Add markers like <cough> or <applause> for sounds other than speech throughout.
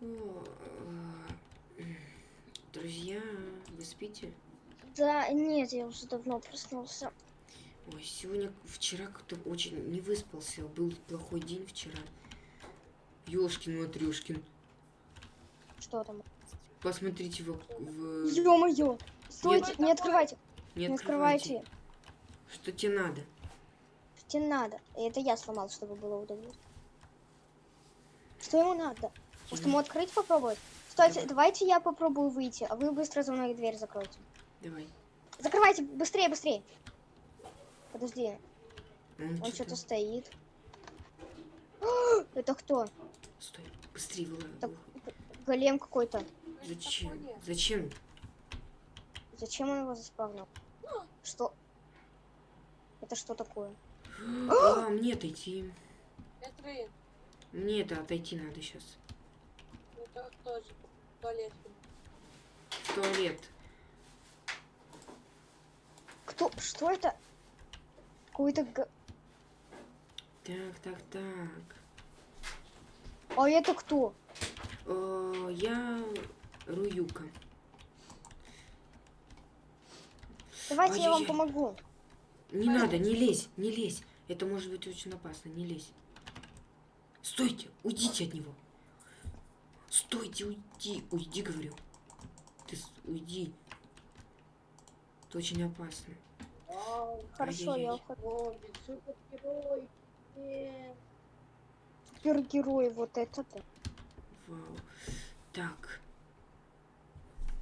О, э, Друзья, вы спите? Да, нет, я уже давно проснулся. Ой, сегодня, вчера как-то очень не выспался. Был плохой день вчера. Ёшкин Матрёшкин. Что там? Посмотрите в... в... Ё-моё! Стойте, Нет. не открывайте, Не не открывайте. открывайте. Что тебе надо? Что тебе надо? Это я сломал, чтобы было удобно. Что ему надо? Может ему открыть попробовать? Стойте, Давай. давайте я попробую выйти, а вы быстро за мной дверь закройте. Давай. Закрывайте, быстрее, быстрее. Подожди, Он, он что-то стоит. <gasps> Это кто? Стой, быстрее вылазь. Так. Голем какой-то. Зачем? Зачем? Зачем он его заспавнил? <gasps> Что? Это что такое? А, мне отойти. Мне это отойти надо сейчас. Это тоже туалет. Туалет. Кто? Что это? Какой-то... Так, так, так. А это кто? Э, я Руюка. Давайте я вам Ай-яй-яй. помогу. Не надо, не лезь, не лезь. Это может быть очень опасно, не лезь. Стойте, уйдите от него. Стойте, уйди, уйди, говорю. Ты уйди. Это очень опасно. Хорошо, я ухожу. Супергерой. Супергерой, вот это да. Вау. Так.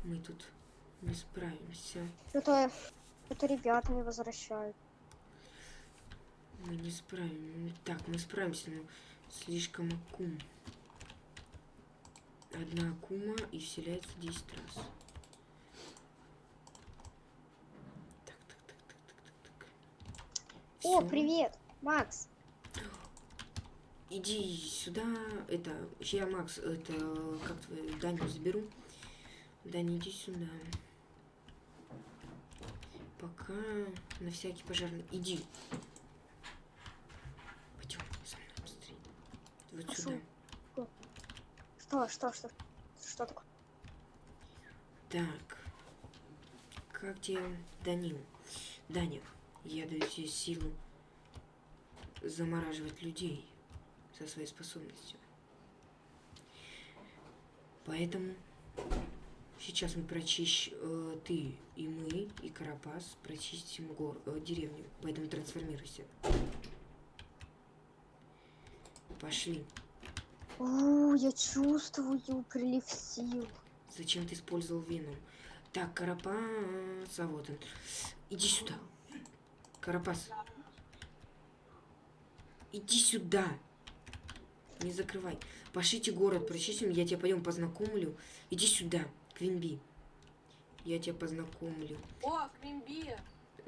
Мы тут не справимся. Это, это ребята не возвращают. Мы не справимся. Так, мы справимся, но слишком акум. Одна акума и вселяется 10 раз. Так, так, так, так, так, так, так. О, привет, Макс. <gasps> Иди сюда. Это, я Макс, это, как твою Даню заберу. Даня, иди сюда. Пока на всякий пожарный. Иди. Пойдем со мной быстрее. Вот Пошёл. сюда. Что, что, что? Что такое? Так. Как тебе, Данил? Даня, я даю тебе силу замораживать людей со своей способностью. Поэтому сейчас мы прочищ... э, ты и мы, и Карапас прочистим гор... э, деревню. Поэтому трансформируйся. Пошли. О, я чувствую прилив сил. Зачем ты использовал веном? Так, Карапас, а вот он. Иди сюда. Карапас. Иди сюда. Не закрывай. Пошлите город, прочистим, я тебя пойдем познакомлю. Иди сюда, Квинби. Я тебя познакомлю. О, Кримби.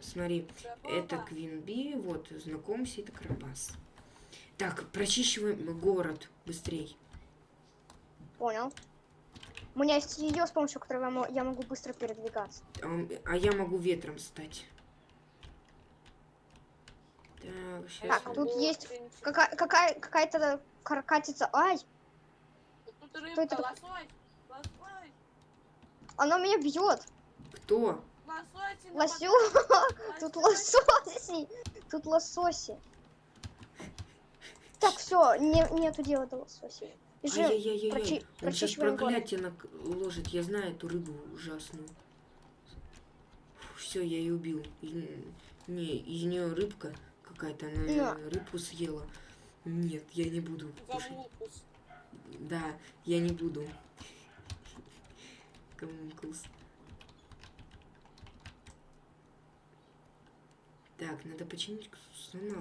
Смотри, Забыла. это Квинби, вот, знакомься, это Карапас. Так, прочищиваем город быстрей. Понял. У меня есть ее, с помощью которого я мо- я могу быстро передвигаться. А, а я могу ветром стать. Так, сейчас. Так, тут есть Какая, какая, какая-то каракатица. Ай, Тут Кто рыбка, это? лосось. Лосось. она меня бьет. Кто? Лосось. Лосю. <laughs> Тут лососи. Тут лососи. Так, все, не, нету дела до лососей. Бежим. Ай-яй-яй-яй. прочи- Он сейчас прочищиваем город. проклятие наложит. Я знаю эту рыбу ужасную. Все, я ее убил. И- не, из нее рыбка какая-то, она На. рыбу съела. Нет, я не буду кушать. Да, я не буду. <laughs> Гомункулс. Так, надо починить, сломал.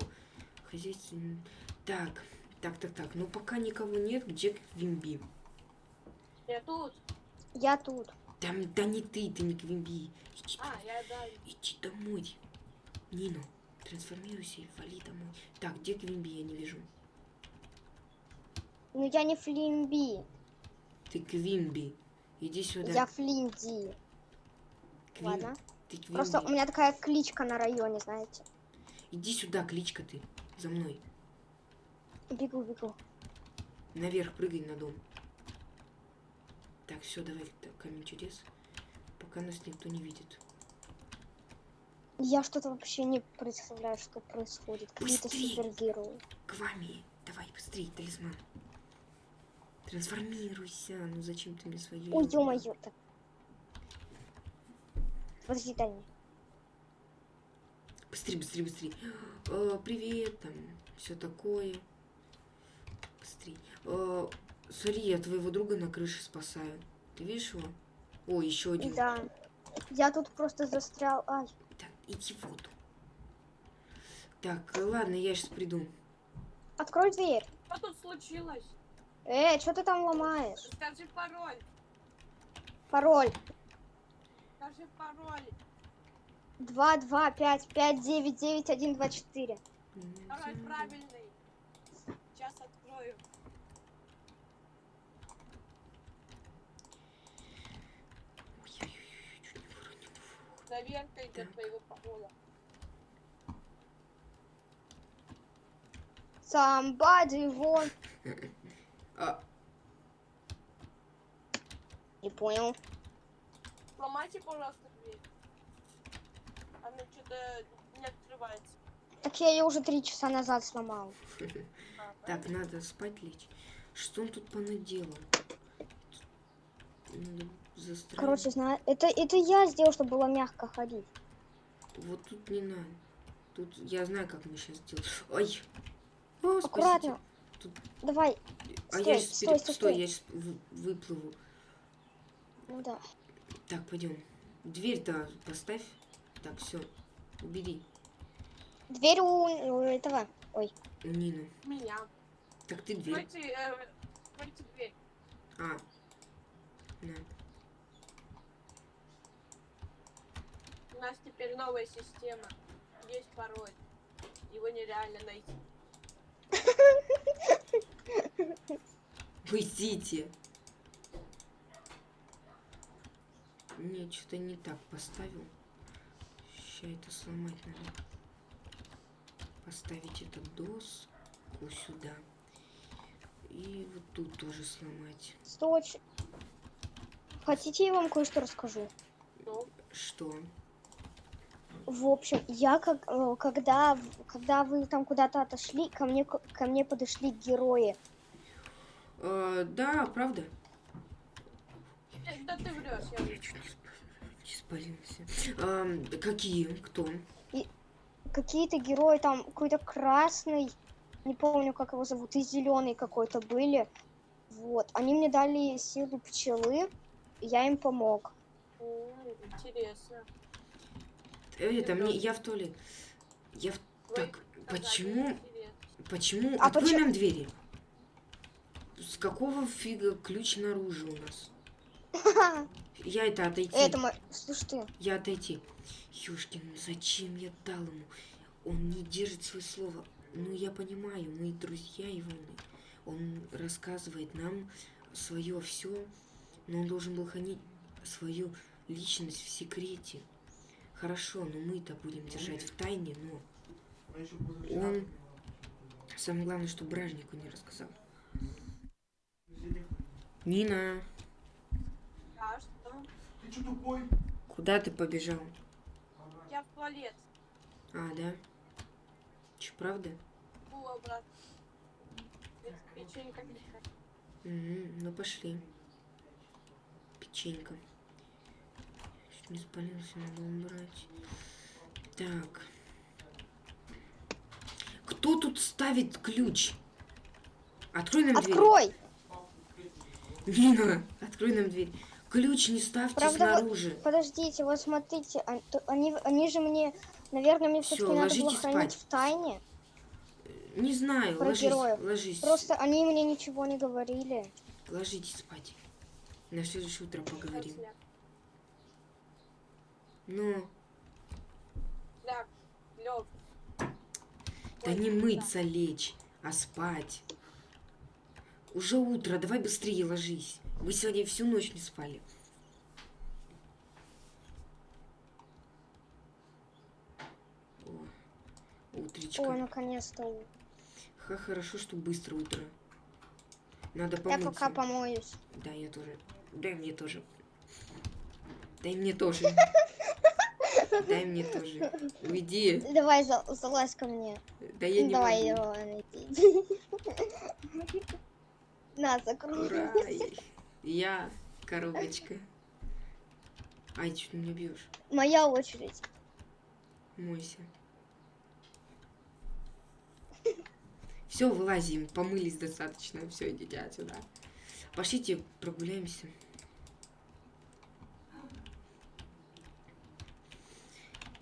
Хозяйственный. Так, так, так, так. Ну пока никого нет, где Квимби? Я тут. Я тут. Там, да не ты, ты не Квимби. Иди, А, я да. иди домой. Нина, трансформируйся и вали домой. Так, где Квимби, я не вижу. Но я не Флимби. Ты Квимби. Иди сюда. Я Флинди. Квим- Ладно. Ты Квимби. Просто у меня такая кличка на районе, знаете. Иди сюда, кличка ты. За мной. Бегу, бегу. Наверх прыгай на дом. Так, все, давай так, камень чудес. Пока нас никто не видит. Я что-то вообще не представляю, что происходит. Какие-то супергерои. К вами. Давай, быстрее, талисман. Трансформируйся. Ну зачем ты мне свою... Ой, ё-моё. Так. Подожди, дай мне. Быстрее, быстрее, быстрее. Э, привет, там, все такое. Быстрее. Э, смотри, я твоего друга на крыше спасаю. Ты видишь его? О, еще один. Да. Я тут просто застрял. Ай. Так, иди в воду. Так, э, ладно, я сейчас приду. Открой дверь. Что тут случилось? Э, что ты там ломаешь? Скажи пароль. Пароль. Скажи пароль. 2, 2, 5, 5, 9, 9, 1, 2, 4. Пароль правильный. Сейчас открою. Проверка идет твоего пароля. Somebody won. А, Не понял. Сломайте, пожалуйста. Она что-то не открывается. Так я ее уже три часа назад сломал. А, так, надо спать лечь. Что он тут понаделал? Короче, знаю, это, это я сделал, чтобы было мягко ходить. Вот тут не надо. Тут я знаю, как мы сейчас сделаем. Ой! О, спасите. Аккуратно. Тут- Давай. А Стой, я сейчас стой, стой, стой. я сейчас выплыву. Ну да. Так, пойдем. Дверь-то поставь. Так, все. Убери. Дверь у, у этого. Ой. У Нину. Меня. Так ты дверь. Откройте, э, откройте дверь. А. На. У нас теперь новая система. Есть пароль. Его нереально найти. Уйдите. Не, что-то не так поставил. Сейчас это сломать надо. Поставить эту доску сюда. И вот тут тоже сломать. Стой. ч- Хотите, я вам кое-что расскажу? Ну, Что? В общем, я как, э, когда, когда вы там куда-то отошли, ко мне, ко мне подошли герои. Э, да, правда. э, да ты врешь, я Я чуть не сп- не спалился. Ам, какие? Кто? Какие-то герои там, какой-то красный, не помню, как его зовут, и зеленый какой-то были. Вот. Они мне дали силу пчелы, и я им помог. Интересно. Это мне, я в туалет. Я в... Так, сказали, почему, интересно. почему? А Открой почему- нам двери. С какого фига ключ наружу у нас? Я это отойти. Это мой... Слушай ты, Я отойти. Ёшкин, ну зачем я дал ему? Он не держит свое слово. Ну, я понимаю, мы друзья его. Он рассказывает нам свое все, но он должен был хранить свою личность в секрете. Хорошо, но мы-то будем держать в тайне, но он... Самое главное, что бражнику не рассказал. Нина, А что? Ты что тупой? куда ты побежал? Я в туалет. А, да? Че, правда? Фу, обратно. Печенька. Угу, ну пошли. Печенька. Чуть не спалился, надо убрать. Так. Кто тут ставит ключ? Открой нам открой! дверь. Нина, открой нам дверь. Ключ не ставьте Правда, вот- снаружи. Подождите, вот смотрите, а- они, они же мне, наверное, мне все-таки надо было ложитесь хранить спать. в тайне. Не знаю, про ложись, героев. ложись. Просто они мне ничего не говорили. Ложитесь спать. На следующее утро поговорим. Ну, Сляп. Лёг. Да не мыться лечь, а спать. Уже утро, давай быстрее ложись. Мы сегодня всю ночь не спали. О, утречко. Ой, наконец-то. Ха, хорошо, что быстро утро. Надо Я помыться. пока помоюсь. Да, я тоже. Дай мне тоже. Дай мне тоже. Дай мне тоже. Уйди. Давай, за- залазь ко мне. Да я не Давай, могу. давай, иди. <laughs> На, закрой. Ура! Я коробочка. Ай, что ты меня бьешь? Моя очередь. Мойся. Все, вылазим. Помылись достаточно. Все, идите отсюда. Пошлите прогуляемся.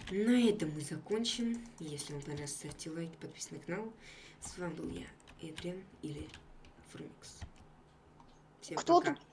На этом мы закончим. Если вам понравилось, ставьте лайк, подписывайтесь на канал. С вами был я, Эдриан или Фрумикс. Всем Кто пока. тут